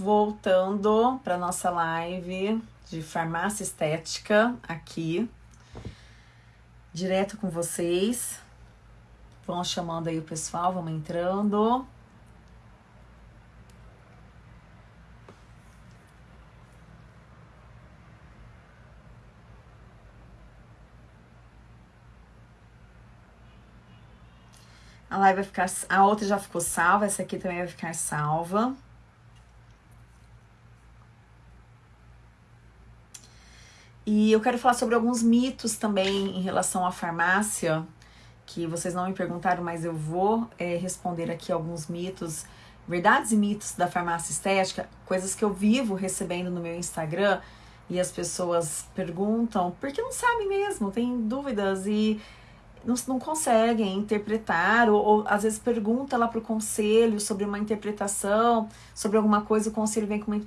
voltando para nossa live de farmácia estética aqui, direto com vocês. Vão chamando aí o pessoal, vamos entrando. A live vai ficar. A outra já ficou salva, essa aqui também vai ficar salva. E eu quero falar sobre alguns mitos também em relação à farmácia, que vocês não me perguntaram, mas eu vou é, responder aqui alguns mitos, verdades e mitos da farmácia estética, coisas que eu vivo recebendo no meu Instagram e as pessoas perguntam porque não sabem mesmo, tem dúvidas e não, não conseguem interpretar, ou, ou às vezes pergunta lá para o conselho sobre uma interpretação, sobre alguma coisa, o conselho vem com uma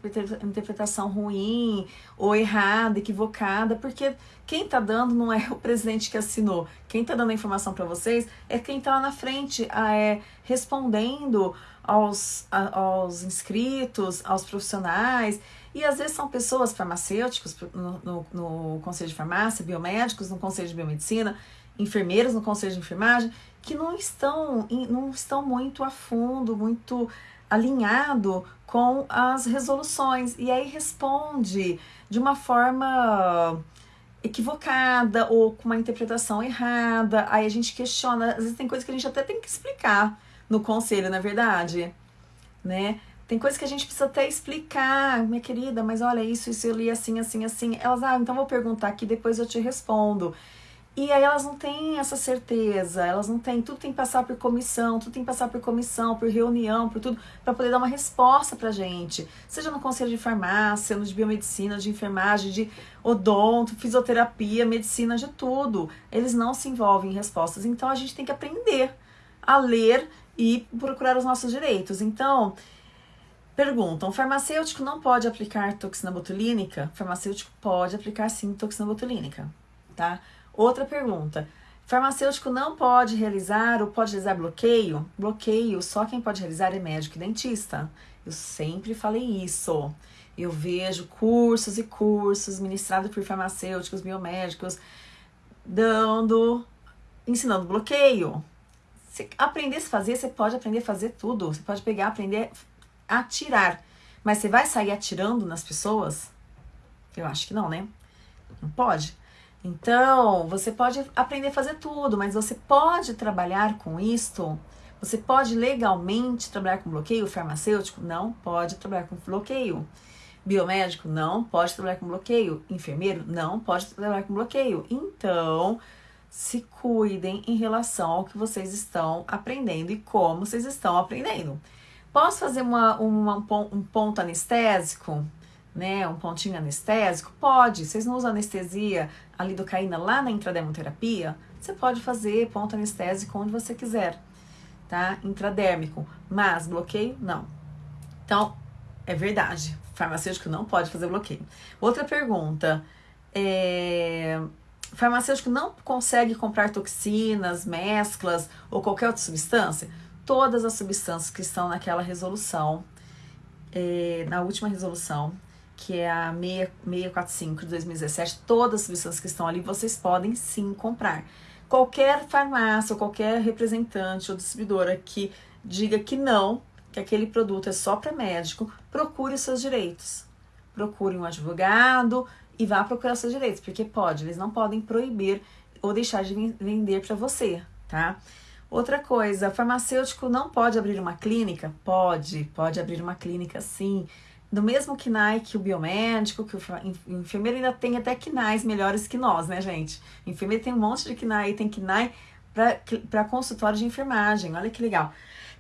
interpretação ruim, ou errada, equivocada, porque quem está dando não é o presidente que assinou, quem está dando a informação para vocês é quem está lá na frente, é, respondendo aos, a, aos inscritos, aos profissionais. E às vezes são pessoas farmacêuticos no, no, no Conselho de Farmácia, biomédicos no Conselho de Biomedicina, enfermeiras no conselho de enfermagem que não estão, não estão muito a fundo, muito alinhado com as resoluções. E aí responde de uma forma equivocada ou com uma interpretação errada. Aí a gente questiona, às vezes tem coisas que a gente até tem que explicar no conselho, na é verdade, né? Tem coisas que a gente precisa até explicar, minha querida, mas olha isso, isso eu li assim, assim, assim. Elas, ah, então vou perguntar aqui, depois eu te respondo. E aí elas não têm essa certeza, elas não têm, tudo tem que passar por comissão, tudo tem que passar por comissão, por reunião, por tudo, para poder dar uma resposta pra gente. Seja no conselho de farmácia, no de biomedicina, de enfermagem, de odonto, fisioterapia, medicina, de tudo. Eles não se envolvem em respostas. Então a gente tem que aprender a ler e procurar os nossos direitos. Então, perguntam: farmacêutico não pode aplicar toxina botulínica? Farmacêutico pode aplicar sim toxina botulínica, tá? Outra pergunta. Farmacêutico não pode realizar ou pode realizar bloqueio? Bloqueio, só quem pode realizar é médico e dentista. Eu sempre falei isso. Eu vejo cursos e cursos ministrados por farmacêuticos, biomédicos, dando, ensinando bloqueio. Se aprender a fazer, você pode aprender a fazer tudo. Você pode pegar, aprender a atirar. Mas você vai sair atirando nas pessoas? Eu acho que não, né? Não pode. Então, você pode aprender a fazer tudo, mas você pode trabalhar com isto? Você pode legalmente trabalhar com bloqueio farmacêutico? Não pode trabalhar com bloqueio. Biomédico? Não pode trabalhar com bloqueio. Enfermeiro? Não pode trabalhar com bloqueio. Então, se cuidem em relação ao que vocês estão aprendendo e como vocês estão aprendendo. Posso fazer uma, uma um ponto anestésico? Né, um pontinho anestésico? Pode. Vocês não usam anestesia, a lidocaína lá na intradermoterapia? Você pode fazer ponto anestésico onde você quiser, tá? Intradérmico. Mas bloqueio, não. Então, é verdade. Farmacêutico não pode fazer bloqueio. Outra pergunta. É, farmacêutico não consegue comprar toxinas, mesclas ou qualquer outra substância? Todas as substâncias que estão naquela resolução, é, na última resolução, que é a 645 de 2017, todas as substâncias que estão ali vocês podem sim comprar. Qualquer farmácia, qualquer representante ou distribuidora que diga que não, que aquele produto é só para médico, procure os seus direitos. Procure um advogado e vá procurar seus direitos, porque pode, eles não podem proibir ou deixar de vender para você, tá? Outra coisa, farmacêutico não pode abrir uma clínica? Pode, pode abrir uma clínica sim do mesmo KNAI que o biomédico, que o enfermeiro ainda tem até KNAIs melhores que nós, né, gente? O enfermeiro tem um monte de KNAI, tem KNAI para consultório de enfermagem, olha que legal.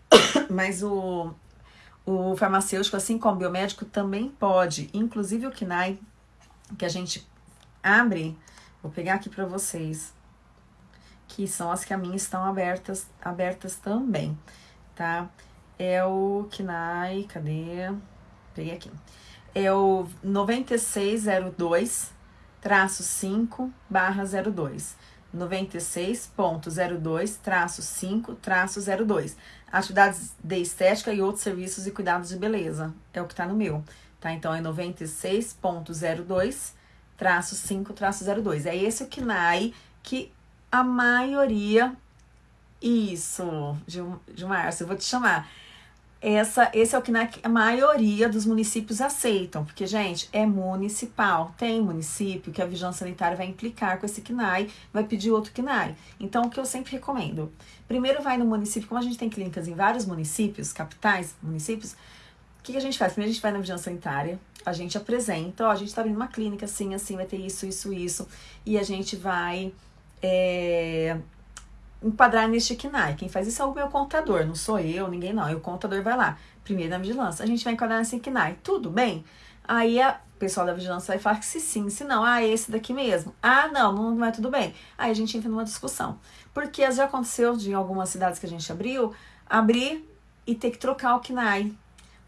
Mas o, o farmacêutico, assim como o biomédico, também pode, inclusive o KNAI, que a gente abre, vou pegar aqui para vocês, que são as que a mim estão abertas, abertas também, tá? É o KNAI, cadê? Peguei aqui. É o 9602 traço 5 barra 02. 96.02 traço 5 traço 02. atividades de estética e outros serviços e cuidados de beleza. É o que tá no meu, tá? Então, é 96.02 traço 5 traço 02. É esse o KNAI que a maioria... Isso, Gilmar, eu vou te chamar essa, esse é o que a maioria dos municípios aceitam, porque, gente, é municipal. Tem município que a vigilância sanitária vai implicar com esse KNAI, vai pedir outro KNAI. Então, o que eu sempre recomendo? Primeiro vai no município, como a gente tem clínicas em vários municípios, capitais, municípios, o que, que a gente faz? Primeiro a gente vai na vigilância sanitária, a gente apresenta, ó, a gente está abrindo uma clínica assim, assim, vai ter isso, isso, isso, e a gente vai é, enquadrar neste KNAI. Quem faz isso é o meu contador, não sou eu, ninguém não. E o contador vai lá, primeiro na vigilância. A gente vai enquadrar nesse KNAI. Tudo bem? Aí a pessoal da vigilância vai falar que se sim, se não, ah, esse daqui mesmo. Ah, não, não é tudo bem. Aí a gente entra numa discussão. Porque já aconteceu de algumas cidades que a gente abriu, abrir e ter que trocar o KNAI.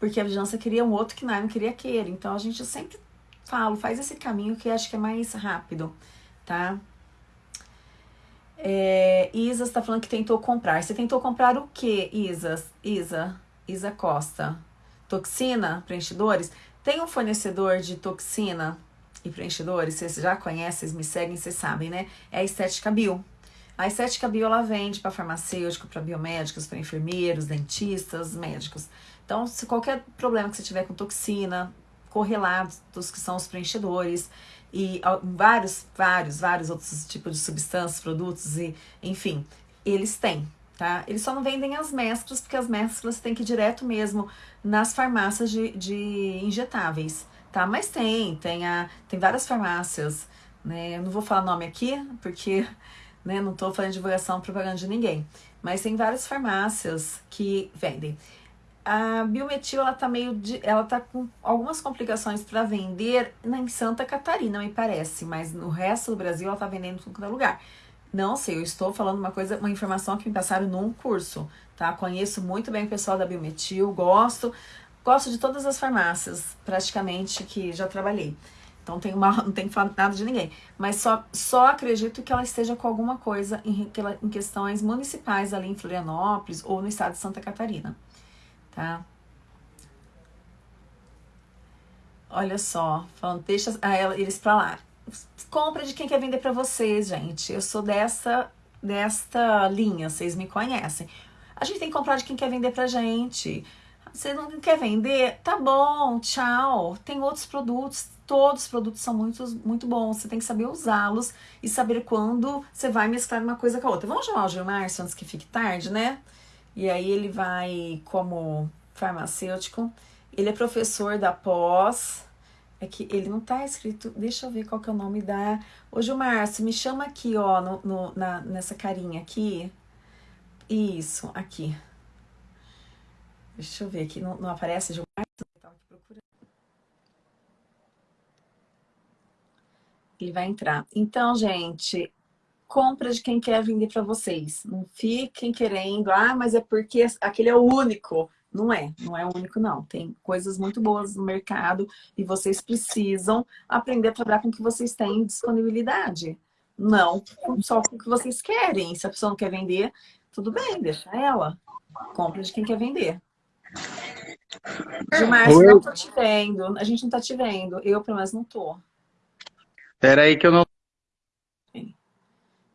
Porque a vigilância queria um outro KNAI, não queria aquele. Então a gente sempre fala, faz esse caminho que acho que é mais rápido, tá? É, Isa está falando que tentou comprar. Você tentou comprar o que, Isa? Isa, Isa Costa. Toxina, preenchedores? Tem um fornecedor de toxina e preenchedores, vocês já conhecem, vocês me seguem, vocês sabem, né? É a Estética Bio. A Estética Bio, ela vende para farmacêutico, para biomédicos, para enfermeiros, dentistas, médicos. Então, se qualquer problema que você tiver com toxina, correlatos que são os preenchedores, e vários, vários, vários outros tipos de substâncias, produtos e, enfim, eles têm, tá? Eles só não vendem as mesclas, porque as mesclas tem que ir direto mesmo nas farmácias de, de injetáveis, tá? Mas tem, tem, a, tem várias farmácias, né? Eu não vou falar nome aqui, porque né, não tô fazendo divulgação, propaganda de ninguém. Mas tem várias farmácias que vendem a biometil ela tá meio de, ela tá com algumas complicações para vender em Santa Catarina, me parece, mas no resto do Brasil ela tá vendendo em todo lugar. Não sei, eu estou falando uma coisa, uma informação que me passaram num curso, tá? Conheço muito bem o pessoal da Biometil, gosto, gosto de todas as farmácias, praticamente, que já trabalhei. Então uma, não tenho que falar nada de ninguém. Mas só, só acredito que ela esteja com alguma coisa em, em questões municipais ali em Florianópolis ou no estado de Santa Catarina tá? Olha só, falando, deixa eles pra lá. Compra de quem quer vender pra vocês, gente. Eu sou dessa, desta linha, vocês me conhecem. A gente tem que comprar de quem quer vender pra gente. Você não quer vender? Tá bom, tchau. Tem outros produtos, todos os produtos são muito, muito bons. Você tem que saber usá-los e saber quando você vai mesclar uma coisa com a outra. Vamos chamar o Gilmar antes que fique tarde, né? E aí ele vai como farmacêutico. Ele é professor da pós. É que ele não tá escrito. Deixa eu ver qual que é o nome da. Ô, Gilmar, me chama aqui, ó, no, no, na, nessa carinha aqui. Isso, aqui. Deixa eu ver aqui. Não, não aparece Gilmar? Ele vai entrar. Então, gente, compra de quem quer vender para vocês. Não fiquem querendo, ah, mas é porque aquele é o único. Não é, não é o único não. Tem coisas muito boas no mercado e vocês precisam aprender a trabalhar com o que vocês têm disponibilidade. Não só com o que vocês querem. Se a pessoa não quer vender, tudo bem, deixa ela. Compra de quem quer vender. Gilmar, não tô te vendo. A gente não tá te vendo. Eu, pelo menos, não tô. Espera aí que eu não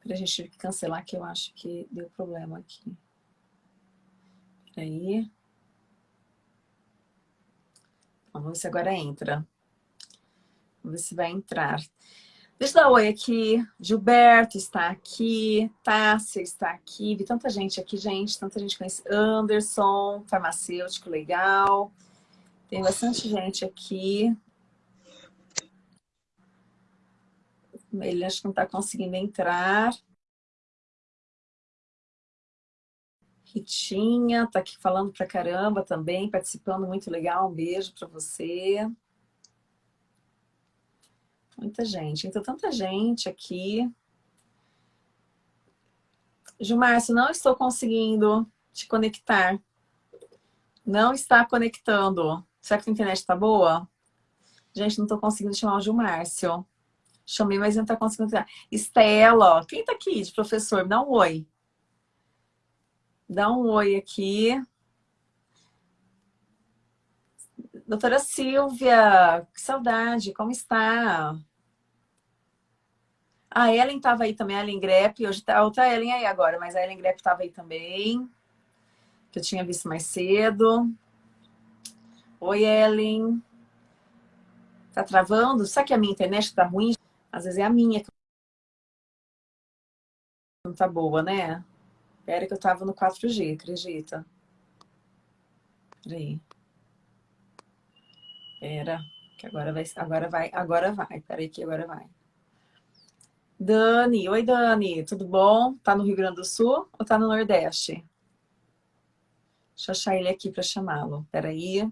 a gente tive que cancelar, que eu acho que deu problema aqui. Peraí. Vamos ver se agora entra. Vamos ver se vai entrar. Deixa eu dar oi aqui. Gilberto está aqui. Tássia está aqui. Vi tanta gente aqui, gente. Tanta gente conhece. Anderson, farmacêutico, legal. Tem bastante gente aqui. Ele acho que não está conseguindo entrar. Ritinha está aqui falando pra caramba também, participando, muito legal. Um beijo para você. Muita gente. Então, tanta gente aqui. Gilmárcio, não estou conseguindo te conectar. Não está conectando. Será que a internet está boa? Gente, não estou conseguindo chamar o Gilmárcio. Chamei, mas não está conseguindo. Estela, quem está aqui de professor? Dá um oi. Dá um oi aqui. Doutora Silvia, que saudade, como está? A Ellen estava aí também, a Ellen Grepp. Hoje tá outra Ellen aí agora, mas a Ellen Grepp estava aí também. Que eu tinha visto mais cedo. Oi, Ellen. Tá travando? Será que a minha internet tá ruim? Às vezes é a minha que não tá boa, né? Era que eu tava no 4G, acredita? Peraí. Pera, que agora vai, agora vai, agora vai. Peraí que agora vai. Dani, oi Dani, tudo bom? Tá no Rio Grande do Sul ou tá no Nordeste? Deixa eu achar ele aqui para chamá-lo. Peraí.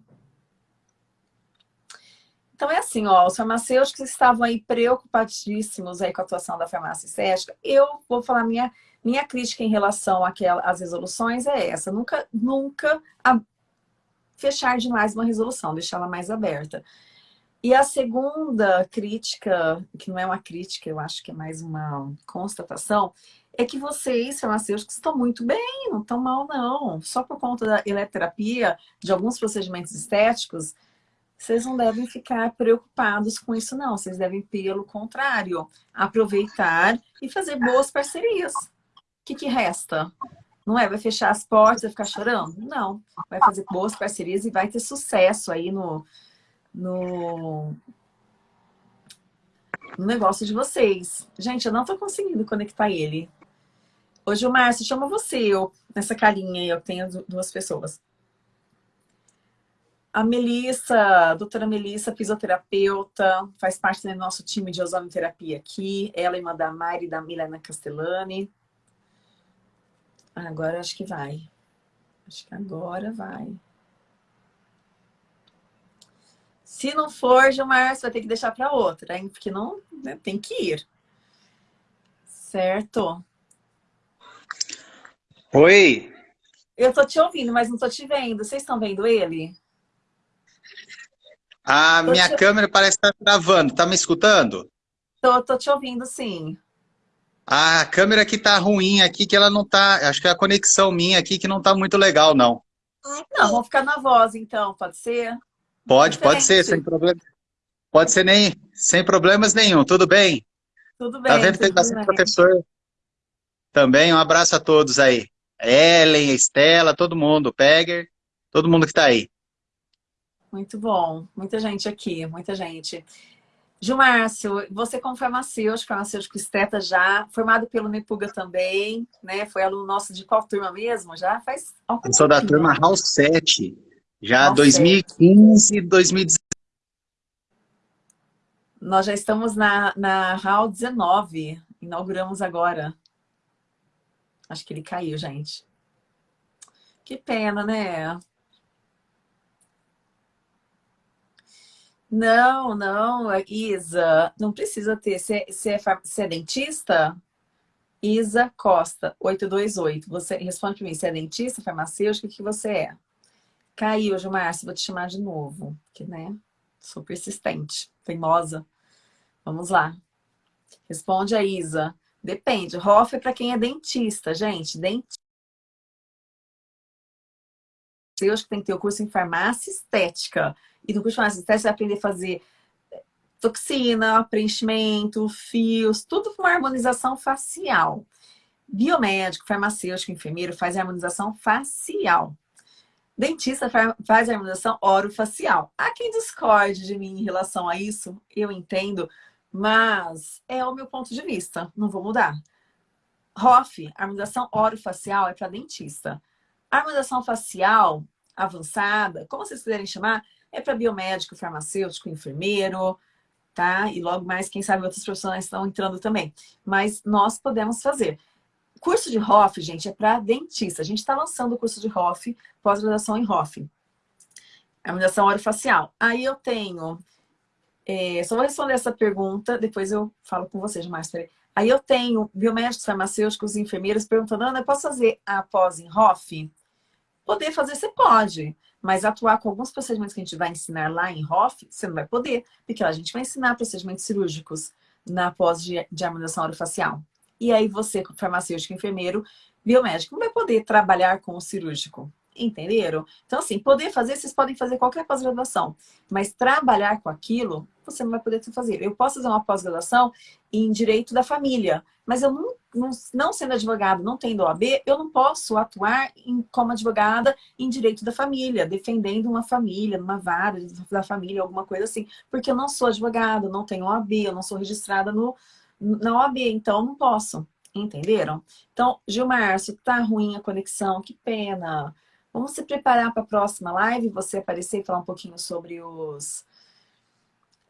Então é assim, ó, os farmacêuticos estavam aí preocupadíssimos aí com a atuação da farmácia estética. Eu vou falar minha minha crítica em relação às resoluções é essa. Nunca, nunca fechar demais uma resolução, deixá-la mais aberta. E a segunda crítica, que não é uma crítica, eu acho que é mais uma constatação, é que vocês, farmacêuticos, estão muito bem, não estão mal, não. Só por conta da eletroterapia, de alguns procedimentos estéticos, vocês não devem ficar preocupados com isso, não. Vocês devem, pelo contrário, aproveitar e fazer boas parcerias. O que, que resta? Não é? Vai fechar as portas e ficar chorando? Não. Vai fazer boas parcerias e vai ter sucesso aí no, no, no negócio de vocês. Gente, eu não tô conseguindo conectar ele. Hoje o Márcio chama você, eu, nessa carinha aí, eu tenho duas pessoas. A Melissa, a doutora Melissa, fisioterapeuta, faz parte do nosso time de ozonoterapia aqui. Ela e a Mari da Milena Castellani. Agora acho que vai. Acho que agora vai. Se não for, Gilmar, você vai ter que deixar para outra, hein? Porque não né, tem que ir. Certo? Oi. Eu tô te ouvindo, mas não tô te vendo. Vocês estão vendo ele? A tô minha te... câmera parece estar tá travando. Tá me escutando? Tô, tô te ouvindo, sim. A câmera aqui tá ruim aqui, que ela não tá... Acho que é a conexão minha aqui que não tá muito legal, não. Não, vamos ficar na voz, então. Pode ser? Pode, Diferente. pode ser, sem problema. Pode ser nem, sem problemas nenhum, tudo bem? Tudo tá bem. Tá vendo que tem bastante professor também? Um abraço a todos aí. Ellen, Estela, todo mundo, Pegger, todo mundo que está aí. Muito bom, muita gente aqui, muita gente. Gilmárcio, você como farmacêutico, farmacêutico esteta já, formado pelo Nepuga também, né? Foi aluno nosso de qual turma mesmo? Já faz Eu sou da turma House 7. Já 2015, 2016. Nós já estamos na, na HAL 19, inauguramos agora. Acho que ele caiu, gente. Que pena, né? Não, não, Isa, não precisa ter. Você, é, você é dentista? Isa Costa, 828. Você responde para mim, você é dentista, farmacêutico, o que você é? Caiu, Gilmar, vou te chamar de novo, que né? Sou persistente, teimosa. Vamos lá. Responde a Isa. Depende. ROF é para quem é dentista, gente. Dentista. Eu acho que tem que ter o curso em farmácia estética. E no curso de farmácia estética você vai aprender a fazer eh, toxina, preenchimento, fios, tudo com harmonização facial. Biomédico, farmacêutico, enfermeiro faz harmonização facial. Dentista faz harmonização orofacial. Há quem discorde de mim em relação a isso, eu entendo, mas é o meu ponto de vista, não vou mudar. ROF, harmonização orofacial, é para dentista. Harmonização facial avançada, como vocês quiserem chamar, é para biomédico, farmacêutico, enfermeiro, tá? E logo mais, quem sabe, outros profissionais estão entrando também. Mas nós podemos fazer. Curso de ROF, gente, é para dentista. A gente está lançando o curso de ROF, pós-graduação em ROF. Harmonização orofacial. Aí eu tenho... É, só vou responder essa pergunta, depois eu falo com vocês mais. Aí eu tenho biomédicos, farmacêuticos, enfermeiros perguntando, Ana, eu posso fazer a pós em ROF? Poder fazer, você pode. Mas atuar com alguns procedimentos que a gente vai ensinar lá em ROF, você não vai poder. Porque a gente vai ensinar procedimentos cirúrgicos na pós de, de harmonização orofacial E aí você, farmacêutico, enfermeiro, biomédico, não vai poder trabalhar com o cirúrgico. Entenderam? Então, assim, poder fazer, vocês podem fazer qualquer pós-graduação, mas trabalhar com aquilo, você não vai poder fazer. Eu posso fazer uma pós-graduação em Direito da Família, mas eu não, não, não, sendo advogado, não tendo OAB, eu não posso atuar em, como advogada em Direito da Família, defendendo uma família, uma vara da família, alguma coisa assim, porque eu não sou advogada, não tenho OAB, eu não sou registrada no, na OAB, então eu não posso. Entenderam? Então, Gilmar, se tá ruim a conexão, que pena. Vamos se preparar para a próxima live, você aparecer e falar um pouquinho sobre os...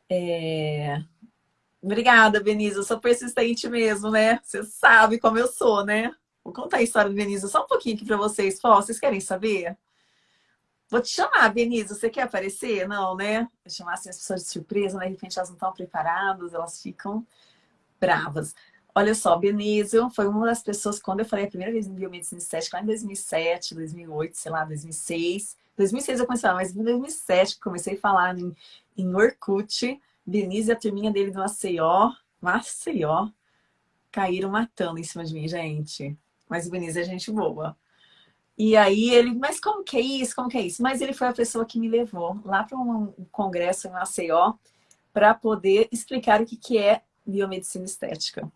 É... Obrigada, Benise. Eu sou persistente mesmo, né? Você sabe como eu sou, né? Vou contar a história do Benise só um pouquinho aqui para vocês. Pô, vocês querem saber? Vou te chamar, Benise. Você quer aparecer? Não, né? Vou chamar assim, as pessoas de surpresa, né? De repente elas não estão preparadas, elas ficam bravas. Olha só, Benício foi uma das pessoas, quando eu falei a primeira vez em biomedicina estética, lá em 2007, 2008, sei lá, 2006. 2006 eu comecei a falar, mas em 2007 comecei a falar em, em Orkut. Benício e a turminha dele do Maceió, Maceió, caíram matando em cima de mim, gente. Mas o Benício é gente boa. E aí ele, mas como que é isso? Como que é isso? Mas ele foi a pessoa que me levou lá para um congresso em Maceió para poder explicar o que, que é biomedicina estética.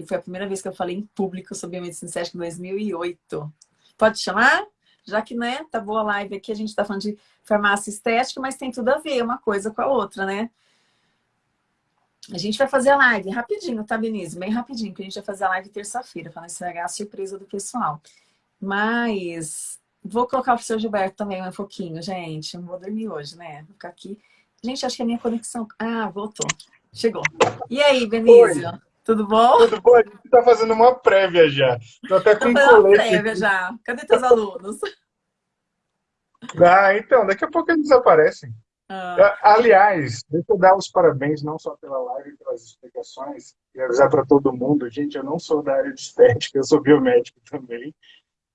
E foi a primeira vez que eu falei em público sobre a medicina estética em 2008. Pode chamar? Já que, né, tá boa a live aqui, a gente tá falando de farmácia estética, mas tem tudo a ver uma coisa com a outra, né? A gente vai fazer a live rapidinho, tá, Benise? Bem rapidinho, que a gente vai fazer a live terça-feira, para não estragar a surpresa do pessoal. Mas vou colocar o professor Gilberto também um pouquinho, gente. Não vou dormir hoje, né? Vou ficar aqui. Gente, acho que a minha conexão... Ah, voltou. Chegou. E aí, Benício? Tudo bom? Tudo bom? A gente está fazendo uma prévia já. Estou até com um colete. uma prévia já. Cadê teus alunos? Ah, então, daqui a pouco eles desaparecem. Ah. Aliás, deixa eu dar os parabéns não só pela live, pelas explicações, e avisar para todo mundo, gente, eu não sou da área de estética, eu sou biomédico também,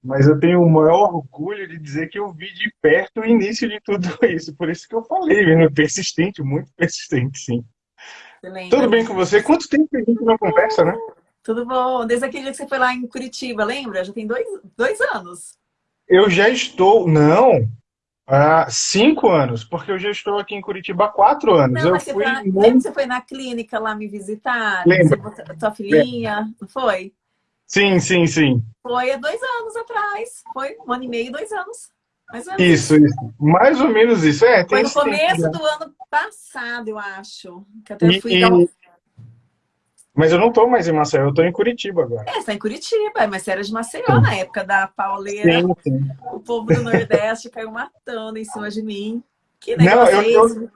mas eu tenho o maior orgulho de dizer que eu vi de perto o início de tudo isso, por isso que eu falei, persistente, muito persistente, sim. Tudo bem com você? Quanto tempo que a gente não conversa, né? Tudo bom. Desde aquele dia que você foi lá em Curitiba, lembra? Já tem dois, dois anos. Eu já estou... Não, há cinco anos, porque eu já estou aqui em Curitiba há quatro anos. Não, eu fui... Pra... Lembra que você foi na clínica lá me visitar? Lembra. Tua filhinha, não foi? Sim, sim, sim. Foi há dois anos atrás. Foi um ano e meio, dois anos. Isso, isso. Mais ou menos isso. É, Foi no começo tempo, do ano passado, eu acho. Que até e, fui e... Um... Mas eu não estou mais em Maceió, eu estou em Curitiba agora. É, você está em Curitiba, mas você era de Maceió sim. na época da pauleira. Sim, sim. O povo do Nordeste caiu matando em cima de mim. Que negócio não, eu, é eu,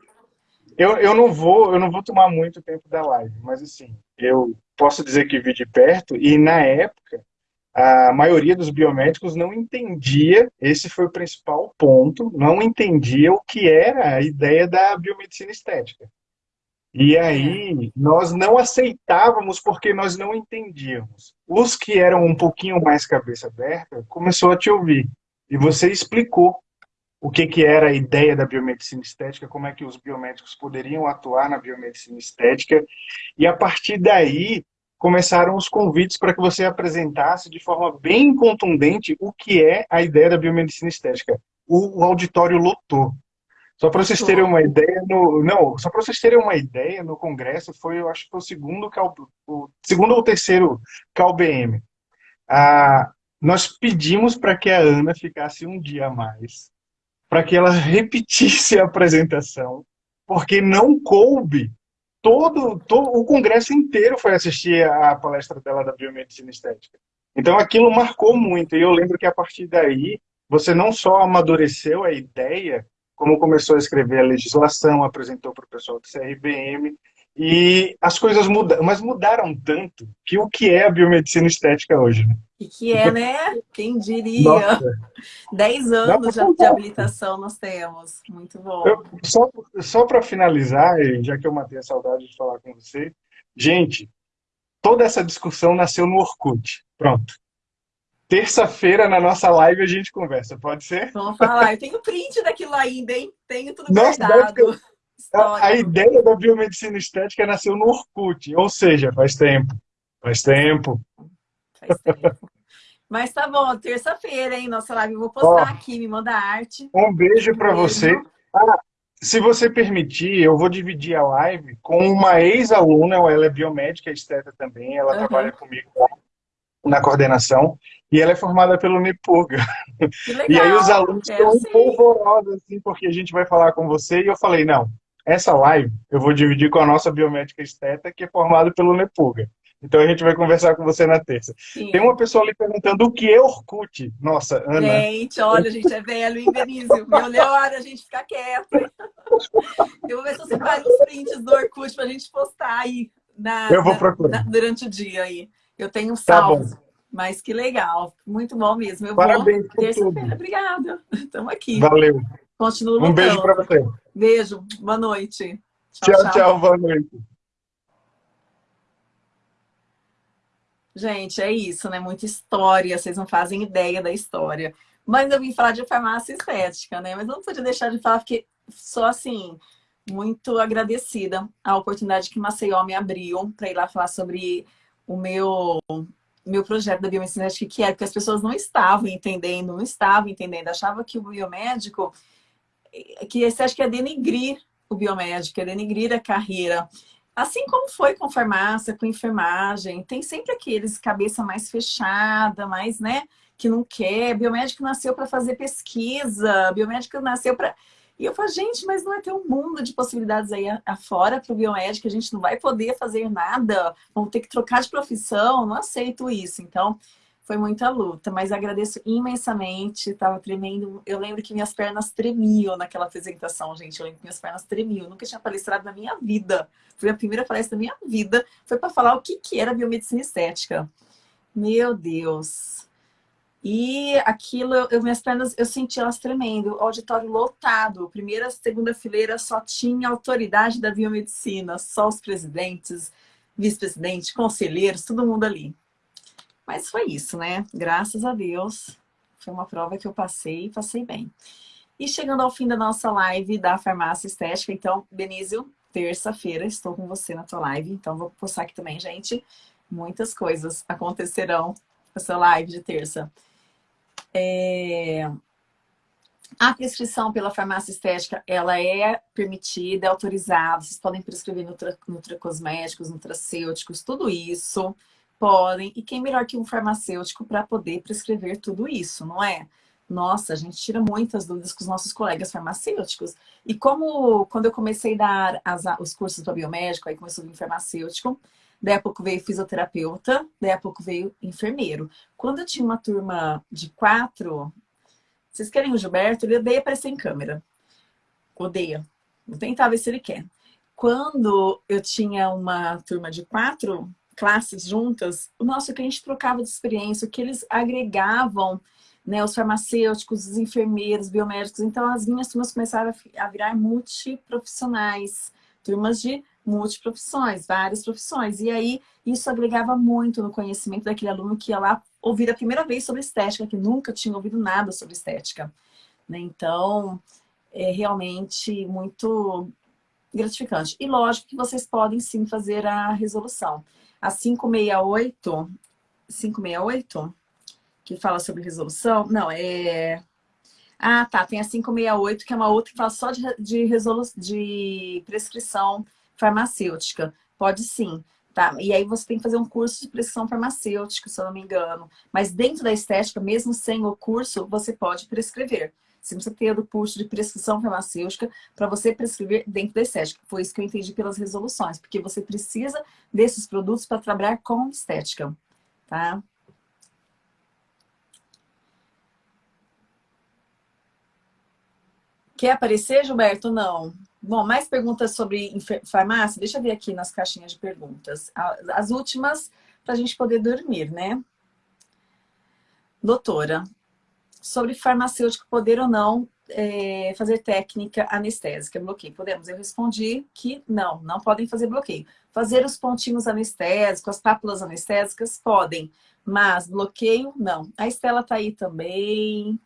eu, eu, não vou, eu não vou tomar muito tempo da live, mas assim, eu posso dizer que vi de perto, e na época a maioria dos biomédicos não entendia, esse foi o principal ponto, não entendia o que era a ideia da biomedicina estética. E aí, nós não aceitávamos porque nós não entendíamos. Os que eram um pouquinho mais cabeça aberta, começou a te ouvir. E você explicou o que, que era a ideia da biomedicina estética, como é que os biomédicos poderiam atuar na biomedicina estética. E a partir daí, começaram os convites para que você apresentasse de forma bem contundente o que é a ideia da biomedicina estética. O, o auditório lotou. Só para vocês terem uma ideia, no, não, só para vocês terem uma ideia, no congresso foi, eu acho que foi o segundo, o segundo ou terceiro CalBM. Ah, nós pedimos para que a Ana ficasse um dia a mais, para que ela repetisse a apresentação, porque não coube todo, todo o congresso inteiro foi assistir a palestra dela da biomedicina estética. Então aquilo marcou muito, e eu lembro que a partir daí, você não só amadureceu a ideia, como começou a escrever a legislação, apresentou para o pessoal do CRBM, e as coisas mudaram, mas mudaram tanto que o que é a biomedicina estética hoje? Né? E que é, né? Quem diria? Nossa. Dez anos já de habilitação nós temos. Muito bom. Eu, só só para finalizar, já que eu matei a saudade de falar com você, gente, toda essa discussão nasceu no Orkut. Pronto. Terça-feira, na nossa live, a gente conversa, pode ser? Vamos falar. Eu tenho print daquilo ainda, hein? Tenho tudo Nossa, guardado. A, a, ideia da biomedicina estética nasceu no Orkut, ou seja, faz tempo. Faz tempo. Faz tempo. Mas tá bom, terça-feira, hein, nossa live. Eu vou postar aqui, me manda arte. Um beijo para você. Ah, se você permitir, eu vou dividir a live com uma ex-aluna, ela é biomédica, esteta também, ela uhum. trabalha comigo na coordenação, e ela é formada pelo Nepuga. E aí os alunos estão um polvorosos, assim, porque a gente vai falar com você, e eu falei, não, essa live eu vou dividir com a nossa biomédica esteta, que é formada pelo Nepuga. Então a gente vai conversar com você na terça. Sim. Tem uma pessoa ali perguntando o que é Orkut. Nossa, Ana. Gente, olha, a gente é velho, hein, Benício? Melhor a gente ficar quieto. Eu vou ver se você faz os prints do Orkut pra gente postar aí na, eu vou procurar. Na, durante o dia aí. Eu tenho um salvo. Tá mas que legal, muito bom mesmo. Eu Parabéns vou terça-feira. Obrigada. Estamos aqui. Valeu. Continua Um beijo para você. Beijo. Boa noite. Tchau, tchau, tchau. Boa noite. Gente, é isso, né? Muita história, vocês não fazem ideia da história. Mas eu vim falar de farmácia estética, né? Mas não podia deixar de falar, porque sou, assim, muito agradecida à oportunidade que Maceió me abriu para ir lá falar sobre o meu, meu projeto da biomedicina que é porque as pessoas não estavam entendendo, não estavam entendendo, achavam que o biomédico, que esse acho que é denigrir o biomédico, é denigrir a carreira. Assim como foi com farmácia, com enfermagem, tem sempre aqueles cabeça mais fechada, mais, né, que não quer. Biomédico nasceu para fazer pesquisa, biomédico nasceu para... E eu falo, gente, mas não é ter um mundo de possibilidades aí afora para o biomédico, a gente não vai poder fazer nada, vamos ter que trocar de profissão, não aceito isso. Então, foi muita luta, mas agradeço imensamente, tava tremendo. Eu lembro que minhas pernas tremiam naquela apresentação, gente. Eu lembro que minhas pernas tremiam. Eu nunca tinha palestrado na minha vida. Foi a primeira palestra da minha vida. Foi para falar o que, que era biomedicina estética. Meu Deus. E aquilo, eu, minhas pernas, eu senti elas tremendo. O auditório lotado. Primeira, segunda fileira só tinha autoridade da biomedicina. Só os presidentes, vice-presidente, conselheiros, todo mundo ali. Mas foi isso, né? Graças a Deus. Foi uma prova que eu passei e passei bem. E chegando ao fim da nossa live da farmácia estética, então, Benício, terça-feira estou com você na tua live. Então, vou postar aqui também, gente. Muitas coisas acontecerão na sua live de terça. É... A prescrição pela farmácia estética, ela é permitida, é autorizada. Vocês podem prescrever nutra, nutracosméticos, nutracêuticos, tudo isso podem. E quem melhor que um farmacêutico para poder prescrever tudo isso, não é? Nossa, a gente tira muitas dúvidas com os nossos colegas farmacêuticos. E como quando eu comecei a dar as, os cursos para biomédico, aí começou a vir farmacêutico, daí a pouco veio fisioterapeuta, daí a pouco veio enfermeiro. Quando eu tinha uma turma de quatro, vocês querem o Gilberto? Ele odeia aparecer em câmera. Odeia. Vou tentar ver se ele quer. Quando eu tinha uma turma de quatro, classes juntas, o nosso cliente trocava de experiência, o que eles agregavam, né, os farmacêuticos, os enfermeiros, biomédicos. Então, as minhas turmas começaram a virar multiprofissionais, turmas de multiprofissões, várias profissões. E aí, isso agregava muito no conhecimento daquele aluno que ia lá ouvir a primeira vez sobre estética, que nunca tinha ouvido nada sobre estética. Né? Então, é realmente muito gratificante. E lógico que vocês podem sim fazer a resolução. A 568, 568, que fala sobre resolução, não, é... Ah, tá, tem a 568, que é uma outra que fala só de, de, resolu... de prescrição farmacêutica. Pode sim, tá? E aí você tem que fazer um curso de prescrição farmacêutica, se eu não me engano. Mas dentro da estética, mesmo sem o curso, você pode prescrever. Você precisa ter o curso de prescrição farmacêutica para você prescrever dentro da estética. Foi isso que eu entendi pelas resoluções, porque você precisa desses produtos para trabalhar com estética, tá? Quer aparecer, Gilberto? Não. Bom, mais perguntas sobre farmácia? Deixa eu ver aqui nas caixinhas de perguntas. As últimas, para a gente poder dormir, né? Doutora, sobre farmacêutico poder ou não é, fazer técnica anestésica, bloqueio. Podemos? Eu respondi que não, não podem fazer bloqueio. Fazer os pontinhos anestésicos, as pápulas anestésicas, podem, mas bloqueio, não. A Estela tá aí também.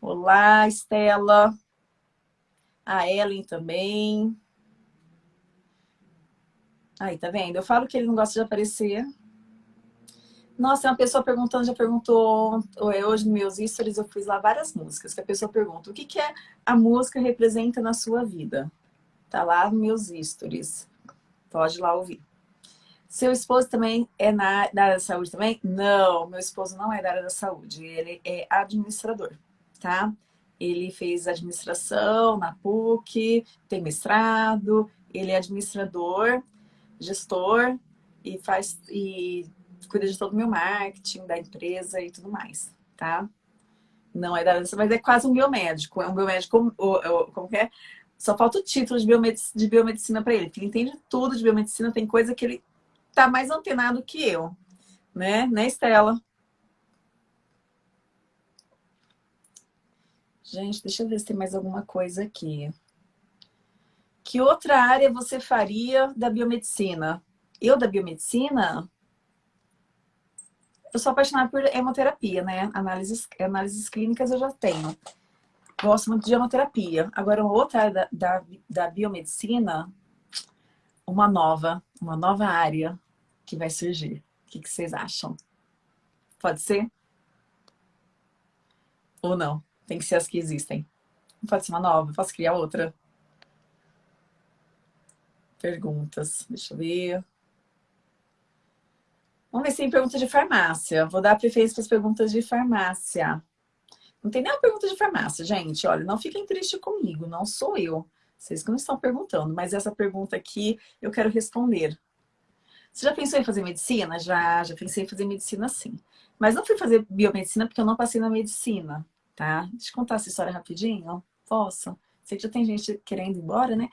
Olá, Estela. A Ellen também. Aí, tá vendo? Eu falo que ele não gosta de aparecer. Nossa, uma pessoa perguntando, já perguntou, hoje nos meus stories eu fiz lá várias músicas, que a pessoa pergunta, o que, que é a música representa na sua vida? Tá lá nos meus stories. Pode lá ouvir. Seu esposo também é na, na, área da saúde também? Não, meu esposo não é da área da saúde, ele é administrador, tá? Ele fez administração na PUC, tem mestrado, ele é administrador, gestor e faz e cuida de todo o meu marketing da empresa e tudo mais, tá? Não é da área, mas é quase um biomédico, é um biomédico, como que é? Só falta o título de biomedicina, de biomedicina para ele, ele entende tudo de biomedicina, tem coisa que ele tá mais antenado que eu, né? Né, Estela? Gente, deixa eu ver se tem mais alguma coisa aqui. Que outra área você faria da biomedicina? Eu da biomedicina? Eu sou apaixonada por hemoterapia, né? Análises, análises clínicas eu já tenho. Gosto muito de hemoterapia. Agora, outra área da, da, da biomedicina, uma nova, uma nova área que vai surgir. O que, que vocês acham? Pode ser? Ou não? Tem que ser as que existem. Não pode ser uma nova, posso criar outra. Perguntas, deixa eu ver. Vamos ver se tem pergunta de farmácia. Vou dar preferência para as perguntas de farmácia. Não tem nenhuma pergunta de farmácia, gente. Olha, não fiquem tristes comigo, não sou eu. Vocês que não estão perguntando, mas essa pergunta aqui eu quero responder. Você já pensou em fazer medicina? Já, já pensei em fazer medicina sim. Mas não fui fazer biomedicina porque eu não passei na medicina, tá? Deixa eu contar essa história rapidinho. Posso? Sei que já tem gente querendo ir embora, né?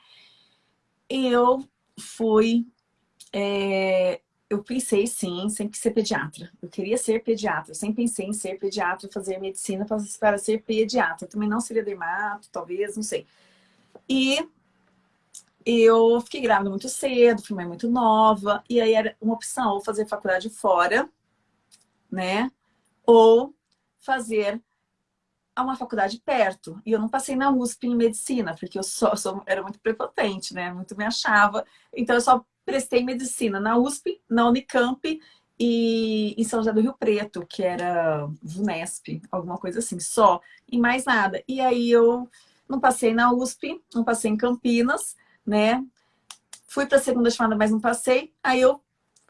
Eu fui... É, eu pensei, sim, sempre ser pediatra. Eu queria ser pediatra. Sempre pensei em ser pediatra, fazer medicina para ser pediatra. Também não seria dermato, talvez, não sei. E eu fiquei grávida muito cedo, fui mãe muito nova. E aí era uma opção, ou fazer faculdade fora, né? Ou fazer uma faculdade perto. E eu não passei na USP em medicina, porque eu só, só era muito prepotente, né? Muito me achava. Então eu só prestei medicina na USP, na Unicamp e em São José do Rio Preto, que era VUNESP, alguma coisa assim, só, e mais nada. E aí eu não passei na USP, não passei em Campinas, né? Fui para a segunda chamada, mas não passei. Aí eu,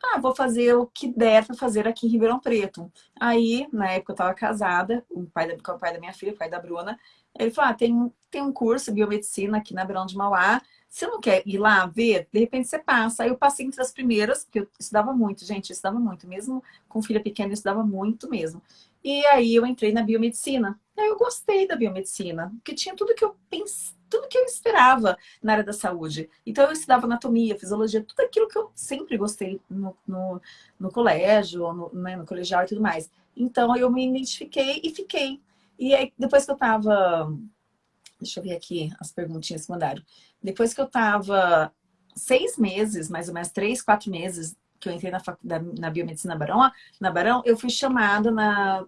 ah, vou fazer o que der para fazer aqui em Ribeirão Preto. Aí, na época eu estava casada, o pai da, com o pai da minha filha, o pai da Bruna. Ele falou, ah, tem, tem um curso de biomedicina aqui na Beirão de Mauá, você não quer ir lá ver? De repente você passa. Aí eu passei entre as primeiras, porque eu estudava muito, gente, eu estudava muito. Mesmo com filha pequena, eu estudava muito mesmo. E aí eu entrei na biomedicina. Aí eu gostei da biomedicina, porque tinha tudo que eu pensei, tudo que eu esperava na área da saúde. Então eu estudava anatomia, fisiologia, tudo aquilo que eu sempre gostei no, no, no colégio, no, né, no colegial e tudo mais. Então eu me identifiquei e fiquei. E aí, depois que eu tava Deixa eu ver aqui as perguntinhas que mandaram. Depois que eu estava seis meses, mais ou menos três, quatro meses, que eu entrei na, na biomedicina Barão, na Barão, eu fui chamada na,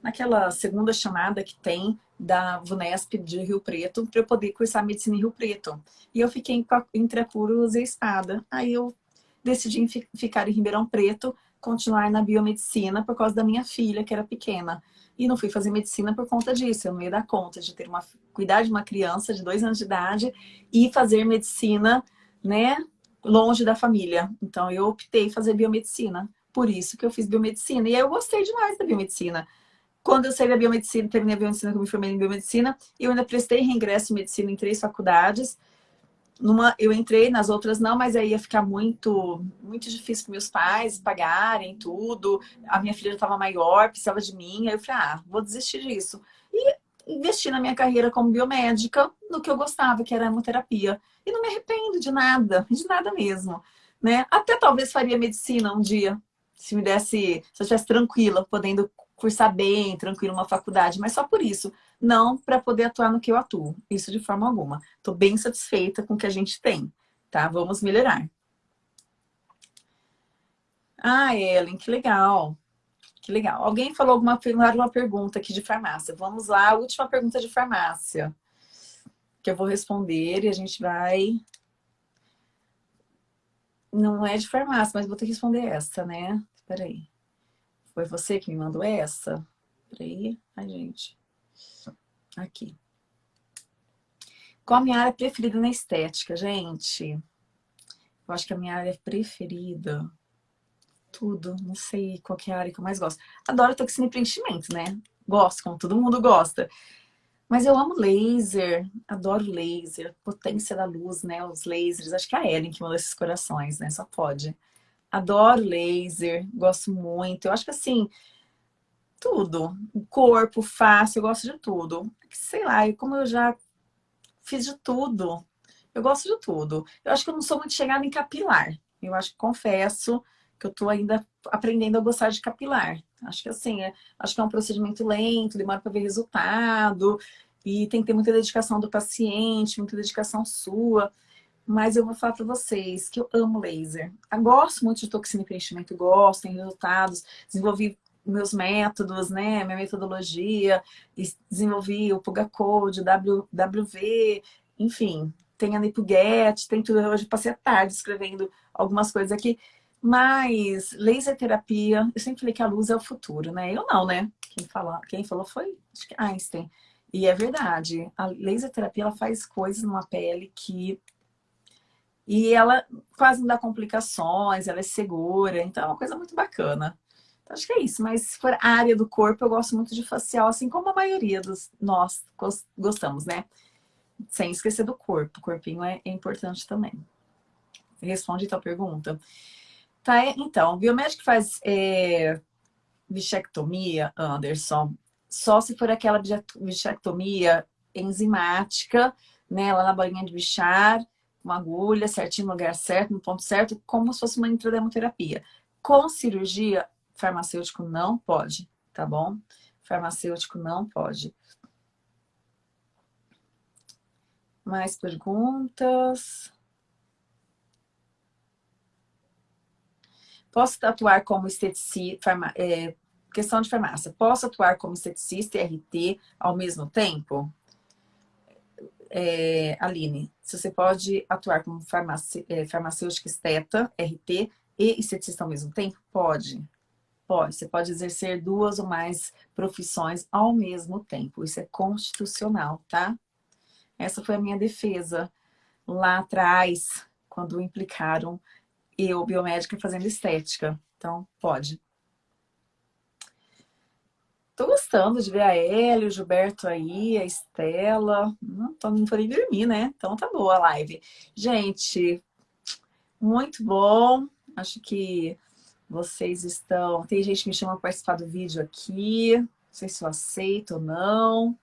naquela segunda chamada que tem da VUNESP de Rio Preto para eu poder cursar medicina em Rio Preto. E eu fiquei entre a cruz e espada. Aí eu decidi ficar em Ribeirão Preto, continuar na biomedicina por causa da minha filha, que era pequena. E não fui fazer medicina por conta disso. Eu não ia dar conta de ter uma, cuidar de uma criança de dois anos de idade e fazer medicina, né, longe da família. Então eu optei fazer biomedicina. Por isso que eu fiz biomedicina. E aí eu gostei demais da biomedicina. Quando eu saí da biomedicina, terminei a biomedicina, que eu me formei em biomedicina, eu ainda prestei reingresso em medicina em três faculdades numa, eu entrei, nas outras não, mas aí ia ficar muito, muito difícil para meus pais pagarem tudo. A minha filha estava maior, precisava de mim. Aí eu falei, ah, vou desistir disso. E investi na minha carreira como biomédica no que eu gostava, que era hemoterapia. E não me arrependo de nada, de nada mesmo. Né? Até talvez faria medicina um dia, se me desse, se eu estivesse tranquila, podendo cursar bem, tranquilo, uma faculdade, mas só por isso. Não para poder atuar no que eu atuo. Isso de forma alguma. Estou bem satisfeita com o que a gente tem, tá? Vamos melhorar. Ah, Ellen, que legal. Que legal. Alguém falou alguma uma pergunta aqui de farmácia. Vamos lá, última pergunta de farmácia. Que eu vou responder e a gente vai Não é de farmácia, mas vou ter que responder essa, né? Espera aí. Foi você que me mandou essa? Espera aí. Ai, gente. Aqui. Qual a minha área preferida na estética, gente? Eu acho que a minha área preferida... Tudo. Não sei qual é a área que eu mais gosto. Adoro toxina e preenchimento, né? Gosto, como todo mundo gosta. Mas eu amo laser, adoro laser, potência da luz, né? Os lasers, acho que é a Ellen que mandou esses corações, né? Só pode. Adoro laser, gosto muito. Eu acho que assim, tudo. O corpo, face, eu gosto de tudo. Sei lá, como eu já fiz de tudo, eu gosto de tudo. Eu acho que eu não sou muito chegada em capilar. Eu acho que confesso que eu tô ainda aprendendo a gostar de capilar. Acho que assim, é, acho que é um procedimento lento, demora para ver resultado, e tem que ter muita dedicação do paciente, muita dedicação sua. Mas eu vou falar para vocês que eu amo laser. Eu gosto muito de toxina e preenchimento, gosto, tem resultados, desenvolvi meus métodos, né, minha metodologia, desenvolvi o Puga Code, w, WV, enfim, tem a Nipuget, tem tudo. Hoje passei a tarde escrevendo algumas coisas aqui. Mas laser terapia, eu sempre falei que a luz é o futuro, né? Eu não, né? Quem, fala, quem falou foi Einstein. E é verdade, a laser terapia ela faz coisas numa pele que... E ela quase não dá complicações, ela é segura, então é uma coisa muito bacana. Então, acho que é isso, mas se for área do corpo, eu gosto muito de facial, assim como a maioria dos nós gostamos, né? Sem esquecer do corpo, o corpinho é, é importante também. Responde então a pergunta. Tá, então, biomédico faz é, bichectomia, Anderson, só se for aquela bichectomia enzimática, né, lá na bolinha de bichar, uma agulha, certinho no lugar certo, no ponto certo, como se fosse uma intrademoterapia. Com cirurgia, farmacêutico não pode, tá bom? Farmacêutico não pode. Mais perguntas? Posso atuar como esteticista, é, questão de farmácia, posso atuar como esteticista e RT ao mesmo tempo? É, Aline, se você pode atuar como é, farmacêutica esteta, RT e esteticista ao mesmo tempo? Pode. Pode. Você pode exercer duas ou mais profissões ao mesmo tempo. Isso é constitucional, tá? Essa foi a minha defesa lá atrás, quando implicaram eu, biomédica, fazendo estética. Então, pode. Tô gostando de ver a Hélio, o Gilberto aí, a Estela. Não, tô, não nem dormir, né? Então tá boa a live. Gente, muito bom. Acho que vocês estão... Tem gente que me chama para participar do vídeo aqui. Não sei se eu aceito ou não.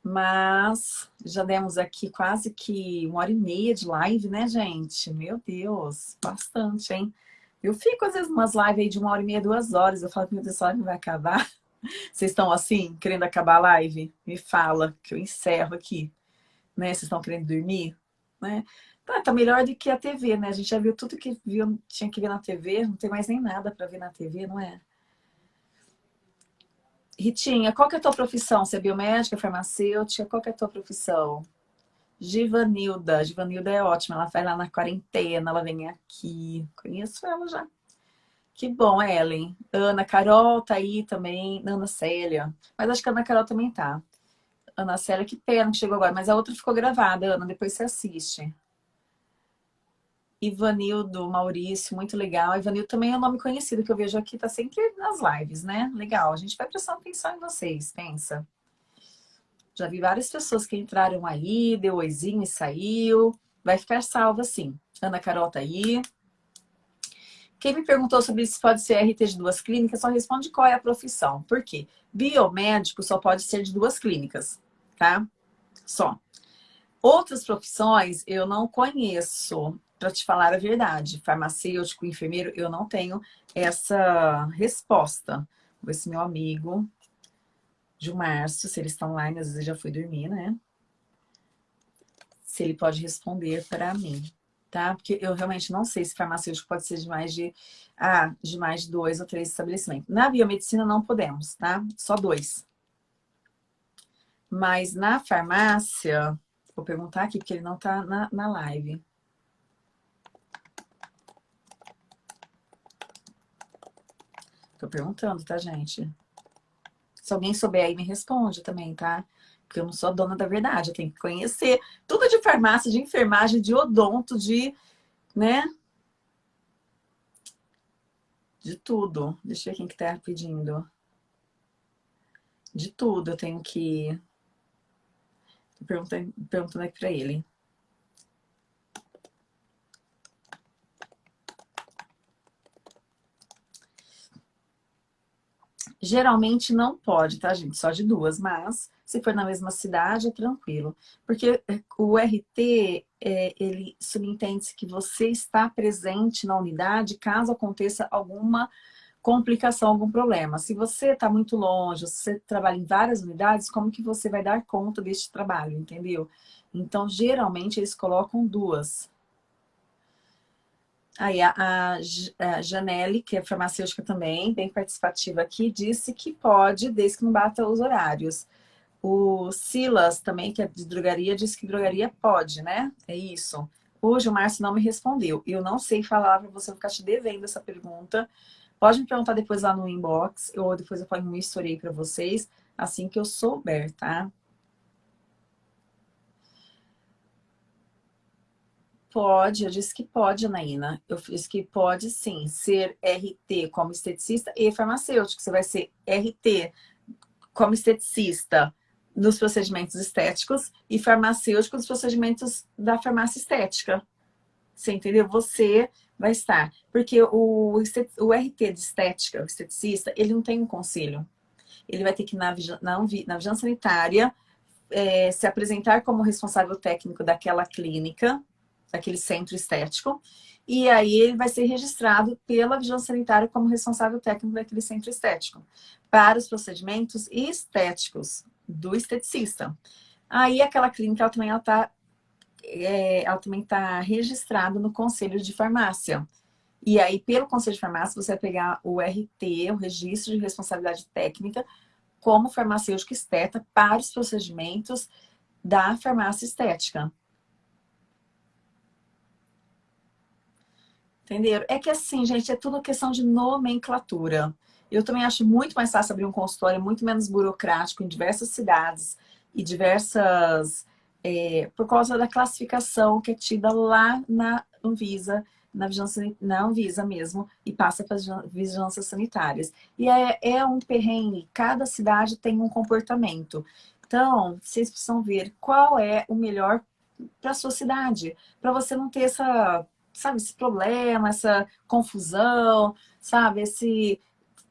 Mas já demos aqui quase que uma hora e meia de live, né, gente? Meu Deus, bastante, hein? Eu fico, às vezes, umas lives aí de uma hora e meia, duas horas. Eu falo, meu Deus, a live vai acabar. Vocês estão assim, querendo acabar a live? Me fala, que eu encerro aqui. Né? Vocês estão querendo dormir? Né? Tá, tá melhor do que a TV, né? A gente já viu tudo que viu, tinha que ver na TV. Não tem mais nem nada para ver na TV, não é? Ritinha, qual que é a tua profissão? Você é biomédica, farmacêutica? Qual que é a tua profissão? Givanilda. Givanilda é ótima. Ela faz lá na quarentena, ela vem aqui. Conheço ela já. Que bom, Ellen. Ana Carol tá aí também. Ana Célia. Mas acho que a Ana Carol também tá. Ana Célia, que pena que chegou agora. Mas a outra ficou gravada, Ana. Depois você assiste. Ivanildo, Maurício, muito legal. Ivanildo também é um nome conhecido que eu vejo aqui, tá sempre nas lives, né? Legal, a gente vai prestando atenção em vocês, pensa. Já vi várias pessoas que entraram aí, deu oizinho e saiu. Vai ficar salva sim. Ana Carol tá aí. Quem me perguntou sobre se pode ser RT de duas clínicas, só responde qual é a profissão. Por quê? Biomédico só pode ser de duas clínicas, tá? Só. Outras profissões eu não conheço para te falar a verdade, farmacêutico, enfermeiro, eu não tenho essa resposta. Vou ver se meu amigo de Márcio, se ele está online, às vezes já foi dormir, né? Se ele pode responder para mim, tá? Porque eu realmente não sei se farmacêutico pode ser de mais de, ah, de, mais de dois ou três estabelecimentos. Na biomedicina não podemos, tá? Só dois. Mas na farmácia, vou perguntar aqui porque ele não está na, na live. Tô perguntando, tá, gente? Se alguém souber aí, me responde também, tá? Porque eu não sou dona da verdade, eu tenho que conhecer tudo de farmácia, de enfermagem, de odonto, de, né? De tudo. Deixa eu ver quem que tá pedindo. De tudo eu tenho que... Tô perguntando aqui pra ele. Geralmente não pode, tá, gente? Só de duas, mas se for na mesma cidade, é tranquilo. Porque é, o RT, é, ele subentende que você está presente na unidade caso aconteça alguma complicação, algum problema. Se você está muito longe, se você trabalha em várias unidades, como que você vai dar conta deste trabalho, entendeu? Então, geralmente, eles colocam duas. Aí a, a, a Janelle, que é farmacêutica também, bem participativa aqui, disse que pode, desde que não bata os horários. O Silas também, que é de drogaria, disse que drogaria pode, né? É isso. Hoje o Márcio não me respondeu. Eu não sei falar para você, ficar te devendo essa pergunta. Pode me perguntar depois lá no inbox, ou depois eu ponho um history para vocês, assim que eu souber, tá? Pode, eu disse que pode, Anaína. Eu disse que pode sim ser RT como esteticista e farmacêutico. Você vai ser RT como esteticista nos procedimentos estéticos e farmacêutico nos procedimentos da farmácia estética. Você entendeu? Você vai estar. Porque o, o RT de estética, o esteticista, ele não tem um conselho. Ele vai ter que, na, na, na vigilância sanitária, é, se apresentar como responsável técnico daquela clínica, daquele centro estético, e aí ele vai ser registrado pela vigilância sanitária como responsável técnico daquele centro estético, para os procedimentos estéticos do esteticista. Aí aquela clínica ela também está é, ela também está registrada no Conselho de Farmácia. E aí, pelo Conselho de Farmácia, você vai pegar o RT, o Registro de Responsabilidade Técnica, como farmacêutico esteta para os procedimentos da farmácia estética. Entenderam? É que assim, gente, é tudo questão de nomenclatura. Eu também acho muito mais fácil abrir um consultório, muito menos burocrático em diversas cidades e diversas... É, por causa da classificação que é tida lá na Anvisa, na vigilância, na Anvisa mesmo, e passa para as vigilâncias sanitárias. E é, é um perrengue, cada cidade tem um comportamento. Então, vocês precisam ver qual é o melhor para a sua cidade, para você não ter essa sabe, esse problema, essa confusão, sabe, esse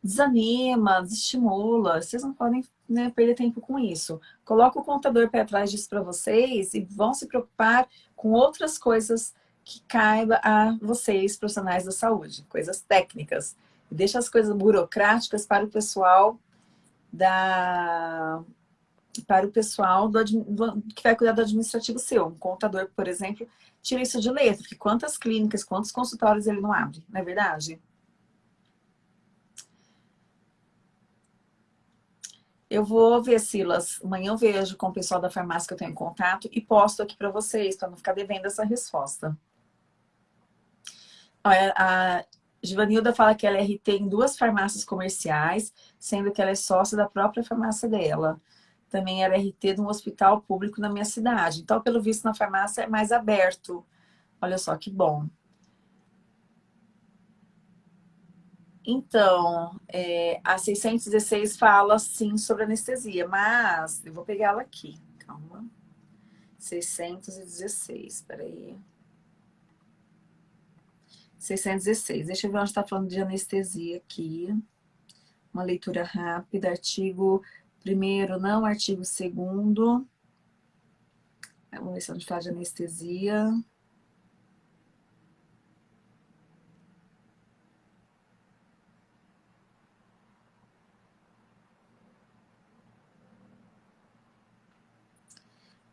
desanima, desestimula. Vocês não podem né, perder tempo com isso. Coloca o contador para trás disso para vocês e vão se preocupar com outras coisas que caiba a vocês, profissionais da saúde, coisas técnicas. Deixa as coisas burocráticas para o pessoal da para o pessoal do, que vai cuidar do administrativo seu. Um contador, por exemplo, tira isso de letra, porque quantas clínicas, quantos consultórios ele não abre, não é verdade? Eu vou ver, Silas, amanhã eu vejo com o pessoal da farmácia que eu tenho contato e posto aqui para vocês, para não ficar devendo essa resposta. A Givanilda fala que ela é RT em duas farmácias comerciais, sendo que ela é sócia da própria farmácia dela também era RT de um hospital público na minha cidade. Então, pelo visto, na farmácia é mais aberto. Olha só que bom. Então, é, a 616 fala sim sobre anestesia, mas eu vou pegar ela aqui. Calma. 616, peraí. 616. Deixa eu ver onde está falando de anestesia aqui. Uma leitura rápida, artigo Primeiro, não, artigo segundo. Vamos ver se a gente fala de anestesia.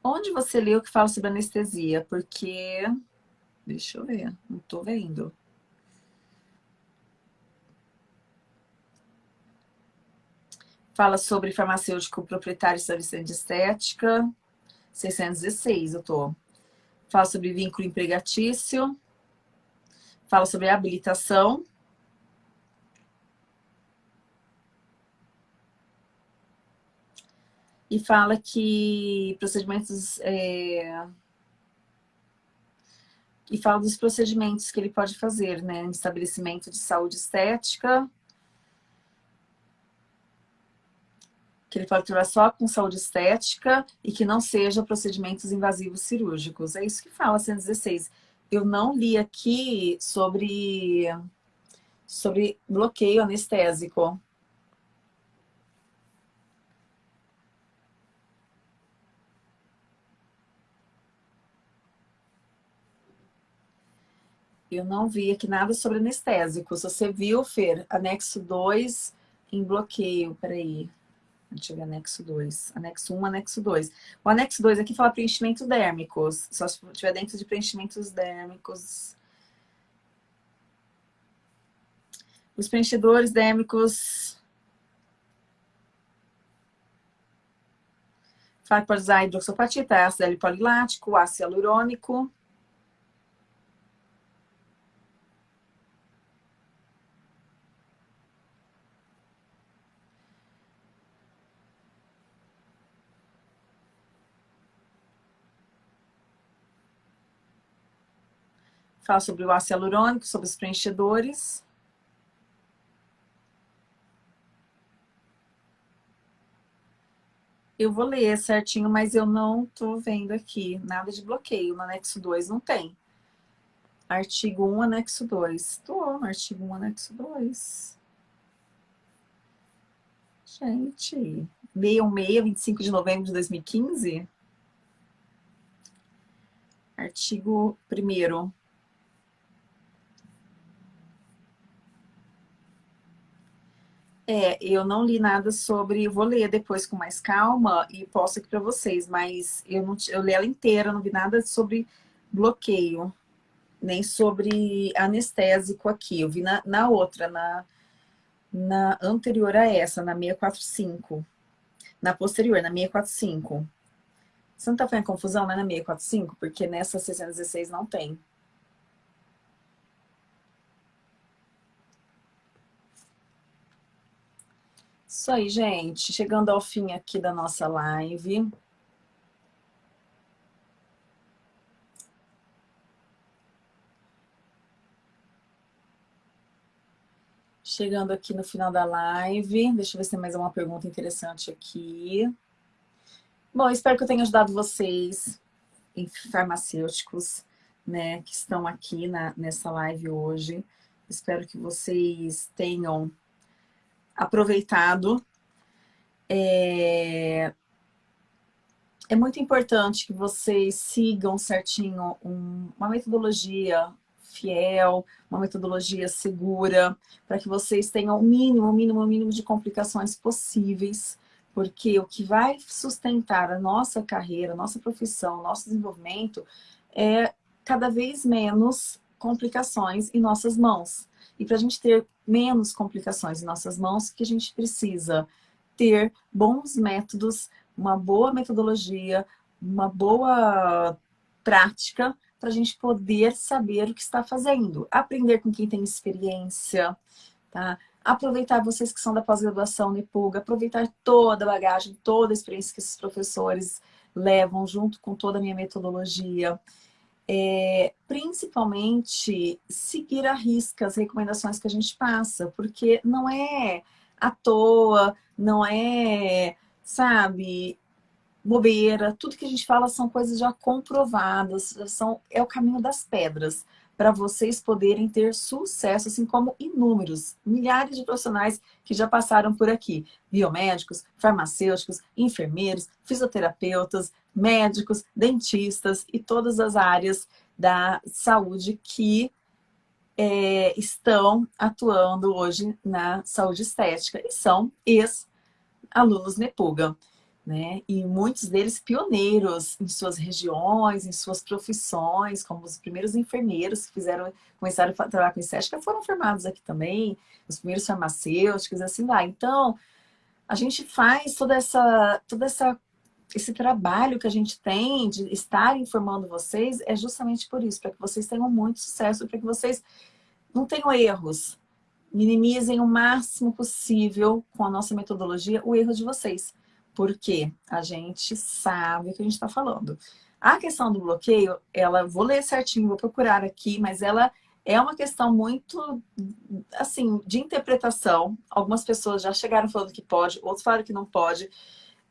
Onde você leu que fala sobre anestesia? Porque... Deixa eu ver, não estou vendo. Fala sobre farmacêutico proprietário de serviço de estética. 616, eu tô. Fala sobre vínculo empregatício. Fala sobre habilitação. E fala que procedimentos... É... E fala dos procedimentos que ele pode fazer, né? Em estabelecimento de saúde estética, que ele atuar só com saúde estética e que não seja procedimentos invasivos cirúrgicos. É isso que fala 116. Eu não li aqui sobre, sobre bloqueio anestésico. Eu não vi aqui nada sobre anestésico. Se você viu, Fer, anexo 2 em bloqueio, peraí. Deixa eu ver anexo 2. Anexo 1, um, anexo 2. O anexo 2 aqui fala preenchimentos dérmicos. Só se estiver dentro de preenchimentos dérmicos. Os preenchedores dérmicos... Fala que pode usar hidroxopatita, ácido L polilático, ácido hialurônico. Fala sobre o ácido hialurônico, sobre os preenchedores. Eu vou ler certinho, mas eu não tô vendo aqui nada de bloqueio. No anexo 2 não tem. Artigo 1, anexo 2. Tô artigo 1, anexo 2. Gente, 616, 25 de novembro de 2015. Artigo 1 É, eu não li nada sobre, vou ler depois com mais calma e posto aqui para vocês, mas eu, não, eu li ela inteira, não vi nada sobre bloqueio, nem sobre anestésico aqui. Eu vi na, na outra, na, na anterior a essa, na 645. Na posterior, na 645. Você não tá fazendo confusão, né, na 645? Porque nessa 616 não tem. Isso aí, gente. Chegando ao fim aqui da nossa live. Chegando aqui no final da live. Deixa eu ver se tem mais uma pergunta interessante aqui. Bom, espero que eu tenha ajudado vocês, farmacêuticos, né, que estão aqui na, nessa live hoje. Espero que vocês tenham aproveitado. É, é muito importante que vocês sigam certinho um, uma metodologia fiel, uma metodologia segura, para que vocês tenham o mínimo, o mínimo, o mínimo de complicações possíveis, porque o que vai sustentar a nossa carreira, a nossa profissão, nosso desenvolvimento é cada vez menos complicações em nossas mãos. E para a gente ter menos complicações em nossas mãos, que a gente precisa ter bons métodos, uma boa metodologia, uma boa prática para a gente poder saber o que está fazendo. Aprender com quem tem experiência, tá? Aproveitar vocês que são da pós-graduação NEPUG, aproveitar toda a bagagem, toda a experiência que esses professores levam junto com toda a minha metodologia é, principalmente seguir a risca as recomendações que a gente passa, porque não é à toa, não é, sabe, bobeira, tudo que a gente fala são coisas já comprovadas, são, é o caminho das pedras para vocês poderem ter sucesso, assim como inúmeros, milhares de profissionais que já passaram por aqui. Biomédicos, farmacêuticos, enfermeiros, fisioterapeutas, médicos, dentistas e todas as áreas da saúde que é, estão atuando hoje na saúde estética e são ex-alunos NEPUGA né? E muitos deles pioneiros em suas regiões, em suas profissões, como os primeiros enfermeiros que fizeram, começaram a trabalhar com estética foram formados aqui também, os primeiros farmacêuticos, assim lá. Então, a gente faz toda essa, toda essa esse trabalho que a gente tem de estar informando vocês é justamente por isso, para que vocês tenham muito sucesso, para que vocês não tenham erros, minimizem o máximo possível com a nossa metodologia o erro de vocês Porque a gente sabe o que a gente está falando. A questão do bloqueio, ela vou ler certinho, vou procurar aqui, mas ela é uma questão muito, assim, de interpretação. Algumas pessoas já chegaram falando que pode, outros falaram que não pode.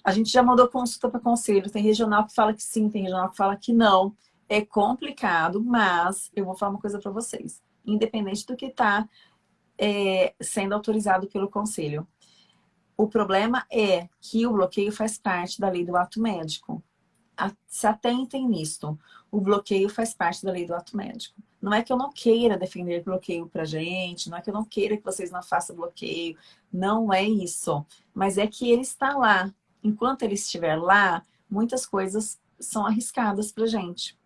A gente já mandou consulta para conselho. Tem regional que fala que sim, tem regional que fala que não. É complicado, mas eu vou falar uma coisa para vocês. Independente do que está é, sendo autorizado pelo conselho. O problema é que o bloqueio faz parte da lei do ato médico se atentem nisto. O bloqueio faz parte da lei do ato médico. Não é que eu não queira defender bloqueio pra gente, não é que eu não queira que vocês não façam bloqueio, não é isso. Mas é que ele está lá. Enquanto ele estiver lá, muitas coisas são arriscadas pra gente.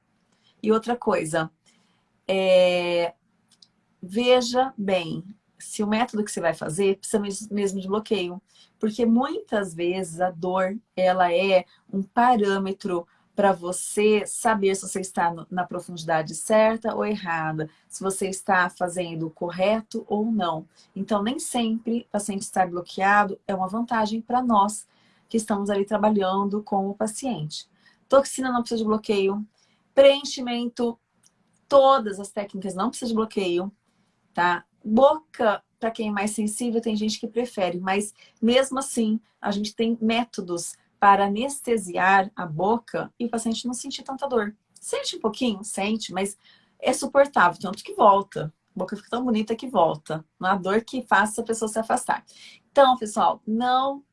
E outra coisa, é... veja bem, se o método que você vai fazer precisa mesmo de bloqueio. Porque muitas vezes a dor, ela é um parâmetro para você saber se você está na profundidade certa ou errada, se você está fazendo o correto ou não. Então, nem sempre o paciente estar bloqueado é uma vantagem para nós que estamos ali trabalhando com o paciente. Toxina não precisa de bloqueio, preenchimento, todas as técnicas não precisam de bloqueio, tá? Boca para quem é mais sensível, tem gente que prefere, mas mesmo assim, a gente tem métodos para anestesiar a boca e o paciente não sentir tanta dor. Sente um pouquinho? Sente, mas é suportável, tanto que volta. A boca fica tão bonita que volta. Não há dor que faça a pessoa se afastar. Então, pessoal, não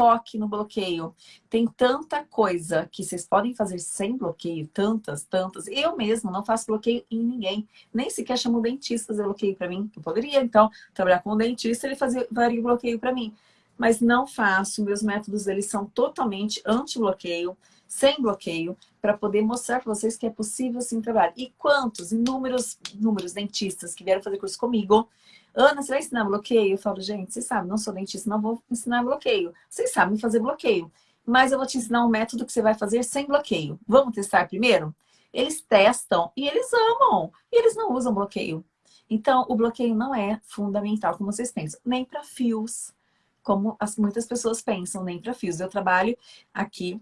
foque no bloqueio. Tem tanta coisa que vocês podem fazer sem bloqueio, tantas, tantas. Eu mesmo não faço bloqueio em ninguém. Nem sequer chamo o dentista fazer bloqueio para mim. Eu poderia, então, trabalhar com o dentista ele fazer, faria bloqueio para mim. Mas não faço. Meus métodos, eles são totalmente anti-bloqueio, sem bloqueio, para poder mostrar para vocês que é possível sim trabalhar. E quantos, inúmeros, inúmeros dentistas que vieram fazer curso comigo, Ana, você vai ensinar bloqueio? Eu falo, gente, vocês sabem, não sou dentista, não vou ensinar bloqueio. Vocês sabem fazer bloqueio. Mas eu vou te ensinar um método que você vai fazer sem bloqueio. Vamos testar primeiro? Eles testam e eles amam. E eles não usam bloqueio. Então, o bloqueio não é fundamental, como vocês pensam. Nem para fios, como as, muitas pessoas pensam, nem para fios. Eu trabalho aqui,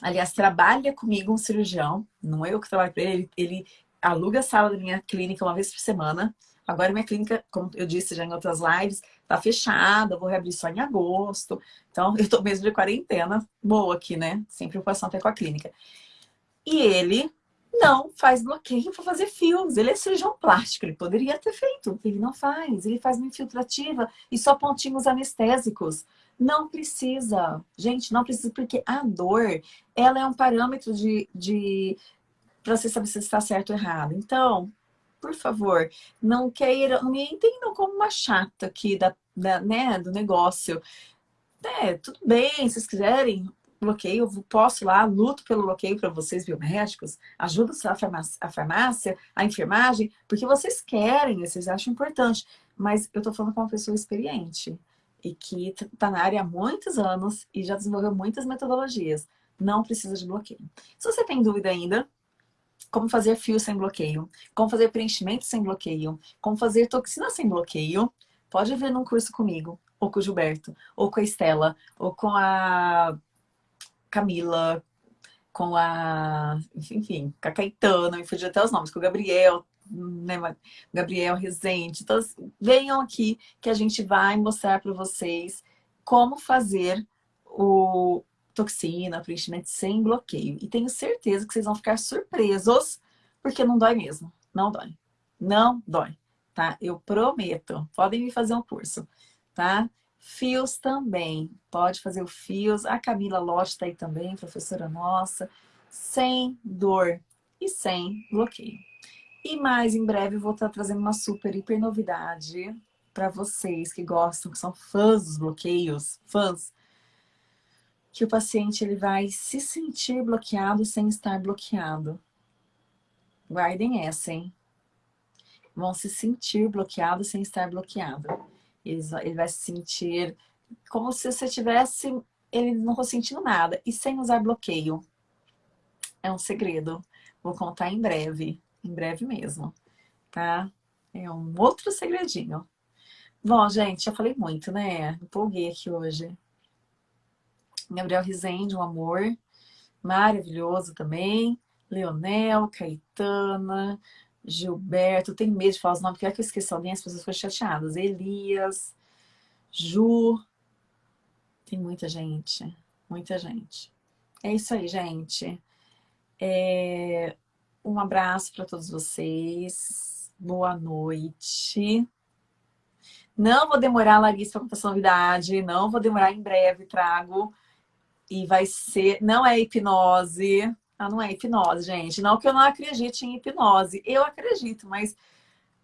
aliás, trabalha comigo um cirurgião, não é eu que trabalho para ele, ele aluga a sala da minha clínica uma vez por semana, Agora minha clínica, como eu disse já em outras lives, tá fechada, vou reabrir só em agosto. Então, eu tô mesmo de quarentena, boa aqui, né? Sem preocupação até com a clínica. E ele não faz bloqueio para fazer fios. Ele é cirurgião plástico, ele poderia ter feito. Ele não faz, ele faz uma infiltrativa e só pontinhos anestésicos. Não precisa. Gente, não precisa, porque a dor, ela é um parâmetro de... de para você saber se está certo ou errado. Então, por favor, não queiram, me entendam como uma chata aqui da, da, né, do negócio. É, tudo bem, se vocês quiserem, bloqueio, eu posso lá, luto pelo bloqueio para vocês biomédicos, ajudo a farmácia, a farmácia, a enfermagem, porque vocês querem, vocês acham importante. Mas eu tô falando com uma pessoa experiente e que está na área há muitos anos e já desenvolveu muitas metodologias. Não precisa de bloqueio. Se você tem dúvida ainda, como fazer fio sem bloqueio, como fazer preenchimento sem bloqueio, como fazer toxina sem bloqueio, pode ver num curso comigo, ou com o Gilberto, ou com a Estela, ou com a Camila, com a, enfim, com a Caetano, me fugiu até os nomes, com o Gabriel, né, Gabriel Rezende. Então, assim, venham aqui que a gente vai mostrar para vocês como fazer o, toxina, preenchimento sem bloqueio. E tenho certeza que vocês vão ficar surpresos, porque não dói mesmo. Não dói. Não dói, tá? Eu prometo. Podem me fazer um curso, tá? Fios também. Pode fazer o fios. A Camila Lotte está aí também, professora nossa. Sem dor e sem bloqueio. E mais em breve eu vou estar trazendo uma super, hiper novidade para vocês que gostam, que são fãs dos bloqueios, fãs que o paciente ele vai se sentir bloqueado sem estar bloqueado. Guardem essa, hein? Vão se sentir bloqueado sem estar bloqueado. Ele vai se sentir como se você tivesse, ele não sentindo nada, e sem usar bloqueio. É um segredo. Vou contar em breve, em breve mesmo, tá? É um outro segredinho. Bom, gente, já falei muito, né? Empolguei aqui hoje. Gabriel Rezende, um amor. Maravilhoso também. Leonel, Caetana, Gilberto. Tenho medo de falar os nomes, porque é que eu esqueci alguém, as pessoas ficam chateadas. Elias, Ju. Tem muita gente, muita gente. É isso aí, gente. É... Um abraço para todos vocês. Boa noite. Não vou demorar, Larissa, para contar essa novidade. Não vou demorar, em breve trago. E vai ser... Não é hipnose. Ah, não é hipnose, gente. Não que eu não acredite em hipnose. Eu acredito, mas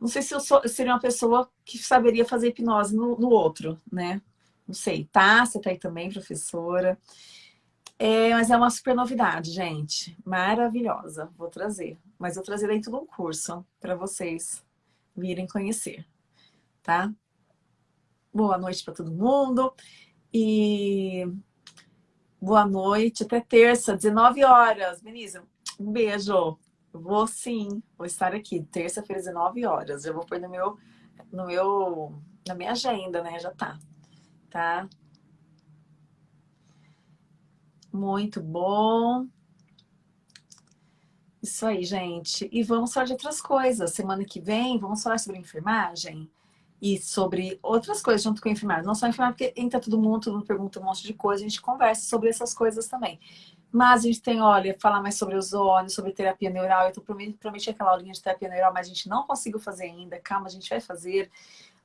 não sei se eu, sou, seria uma pessoa que saberia fazer hipnose no, no outro, né? Não sei. Tá, você tá aí também, professora. É, mas é uma super novidade, gente. Maravilhosa. Vou trazer. Mas eu trazer dentro de um curso para vocês virem conhecer, tá? boa noite para todo mundo. E boa noite, até terça, 19 horas. Menisa, um beijo. Vou sim, vou estar aqui, terça-feira, 19 horas. Eu vou pôr no meu, no meu, na minha agenda, né? Já tá, tá? Muito bom. Isso aí, gente. E vamos falar de outras coisas. Semana que vem, vamos falar sobre enfermagem e sobre outras coisas junto com a enfermagem. Não só a enfermagem, porque entra todo mundo, todo mundo pergunta um monte de coisa, a gente conversa sobre essas coisas também. Mas a gente tem, olha, falar mais sobre ozônio, sobre terapia neural. Eu tô prometi, prometi aquela aulinha de terapia neural, mas a gente não conseguiu fazer ainda. Calma, a gente vai fazer.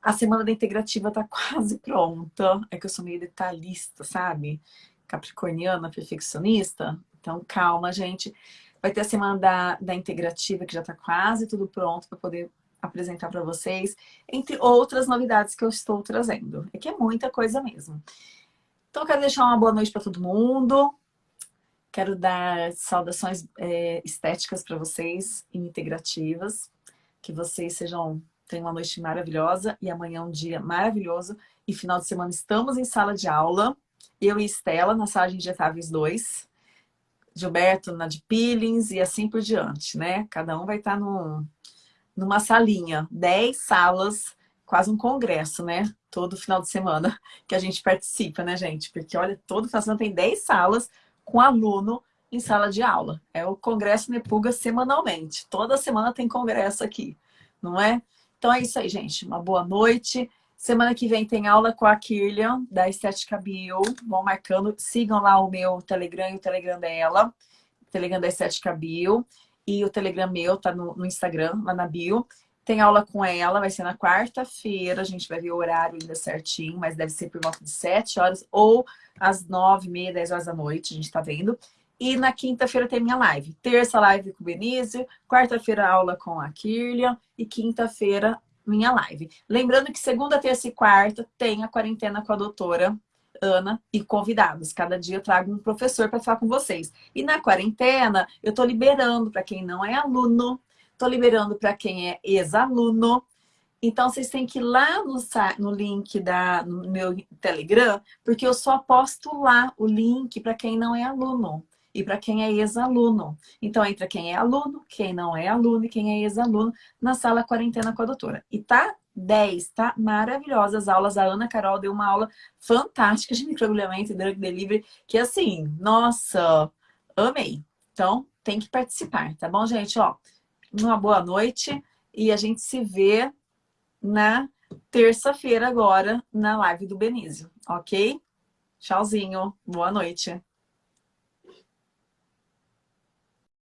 A semana da integrativa tá quase pronta. É que eu sou meio detalhista, sabe? Capricorniana, perfeccionista. Então, calma, gente. Vai ter a semana da, da integrativa, que já tá quase tudo pronto para poder apresentar para vocês, entre outras novidades que eu estou trazendo. É que é muita coisa mesmo. Então, quero deixar uma boa noite para todo mundo. Quero dar saudações é, estéticas para vocês integrativas. Que vocês sejam tenham uma noite maravilhosa e amanhã um dia maravilhoso. E final de semana estamos em sala de aula. Eu e Estela na sala de injetáveis 2. Gilberto na de peelings e assim por diante, né? Cada um vai estar no, numa salinha, 10 salas, quase um congresso, né? Todo final de semana que a gente participa, né, gente? Porque, olha, todo final de semana tem 10 salas com aluno em sala de aula. É o Congresso Nepuga semanalmente. Toda semana tem congresso aqui, não é? Então é isso aí, gente. Uma boa noite. Semana que vem tem aula com a Kirlian, da Estética Bio. Vão marcando. Sigam lá o meu Telegram e o Telegram dela. Telegram da Estética Bio. E o Telegram meu tá no, no Instagram, lá na bio. Tem aula com ela, vai ser na quarta-feira. A gente vai ver o horário ainda certinho, mas deve ser por volta de 7 horas ou às 9, meia, 10 horas da noite, a gente tá vendo. E na quinta-feira tem minha live. Terça, live com o Benício. Quarta-feira, aula com a Kirlian. E quinta-feira, minha live. Lembrando que segunda, terça e quarta tem a quarentena com a doutora Ana e convidados. Cada dia eu trago um professor para falar com vocês. E na quarentena, eu estou liberando para quem não é aluno, estou liberando para quem é ex-aluno. Então, vocês têm que ir lá no, no link da, no meu Telegram, porque eu só posto lá o link para quem não é aluno e para quem é ex-aluno. Então, entra quem é aluno, quem não é aluno e quem é ex-aluno na sala quarentena com a doutora. E tá 10, tá? Maravilhosas aulas. A Ana Carol deu uma aula fantástica de microagulhamento e drug delivery, que assim, nossa, amei. Então, tem que participar, tá bom, gente? Ó, uma boa noite e a gente se vê na terça-feira agora na live do Benício, ok? Tchauzinho, boa noite.